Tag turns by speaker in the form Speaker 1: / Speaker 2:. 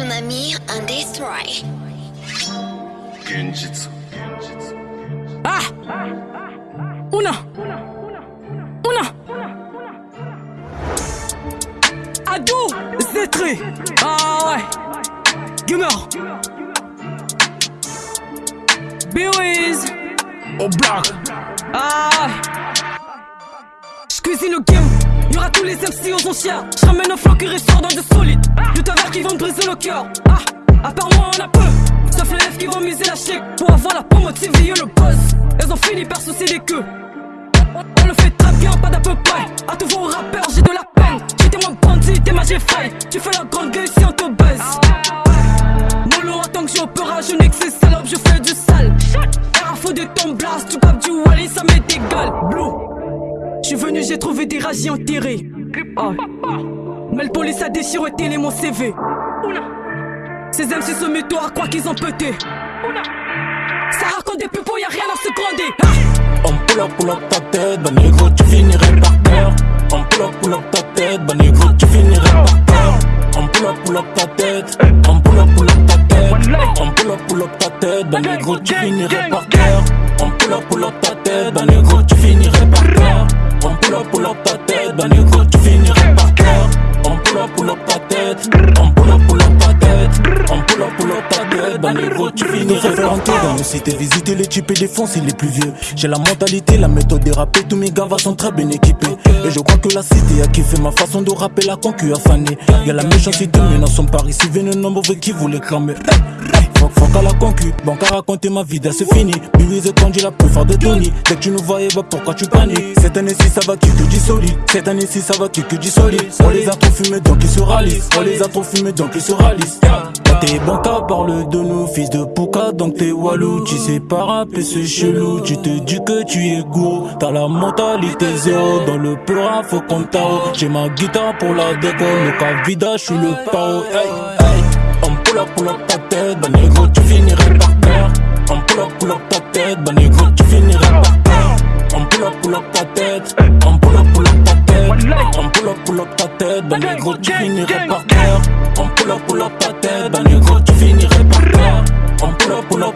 Speaker 1: Tsunami and Destroy.
Speaker 2: Ah! Una Una Ado Zétré Ah ouais. Gamer. B.O.I.S
Speaker 3: Au black.
Speaker 2: Ah ouais. J'cuisine le game. Y'aura tous les MC aux enchères. J'ramène un flow qui ressort dans du solide Du tavers qui vont cœur Ah À part moi on a peu Sauf les lèvres qui vont miser la chèque Pour avoir la pomme motiver le boss Elles ont fini par soucier des queues on le fait très bien, pas d'à peu près. À tous vos rappeurs, j'ai de la peine. J'étais moins bandit, t'es ma faille. Tu fais la grande gueule si on te baise. Mollo, attends que j'ai opéra, je ces salopes, je fais du sale. R faux de ton blast, tu capes du Wally, ça m'est égal. Blue, j'suis venu, j'ai trouvé des ragies enterrés. Ah. Mais le police a déchiré télé mon CV. Ces MC mettent à croire qu'ils ont pété. Ça raconte des pupos, y'a rien à se gronder. Ah.
Speaker 3: On pull up, pull up ta tête, bah négro tu finirais par terre On pull up, pull up ta tête, bah négro tu finirais par terre On pull up, pull up ta tête, on pull up, pull up ta tête. On pull up, pull up ta tête, bah négro tu finirais par terre On pull up, pull up ta tête, bah négro tu finirais par terre On pull up, pull up ta tête, bah négro tu finirais par terre On pull up, pull up ta tête, tête, bah négro tu finirais par terre dans nos cités, visiter les types et défoncer les plus vieux. J'ai la mentalité, la méthode des rappeurs, tous mes gars sont très bien équipés. Et je crois que la cité a kiffé ma façon de rapper, la concu a fané. Y'a la méchanceté, mais dans son Paris, si venez mauvais qui voulait cramer À la concu, banque raconter ma vie, c'est fini. Billy et Kanji, la plus forte de Tony. Dès que tu nous voyais, bah pourquoi tu paniques? Cette année-ci, ça va qui que du solide. Cette année-ci, ça va qui que du solide. On les a trop fumés, donc ils se rallisent On les a trop fumés, donc ils se rallisent Quand t'es banca, parle de nous, fils de Pouka, donc t'es walou Tu sais pas rapper, c'est chelou. Tu te dis que tu es gros T'as la mentalité zéro. Dans le peur, faut qu'on J'ai ma guitare pour la déco. Le cas vida, je suis le pao. Hey, hey. Pull up, pull up ta tête, bah négro, tu finirais par terre. On pull up, pull up ta tête, bah négro, tu finirais par terre. On pull up, pull up ta tête, on pull up, pull up ta tête. On pull up, pull up ta tête, bah négro, tu finirais par terre. On pull up, pull up ta tête, bah négro, tu finirais par terre. On pull up,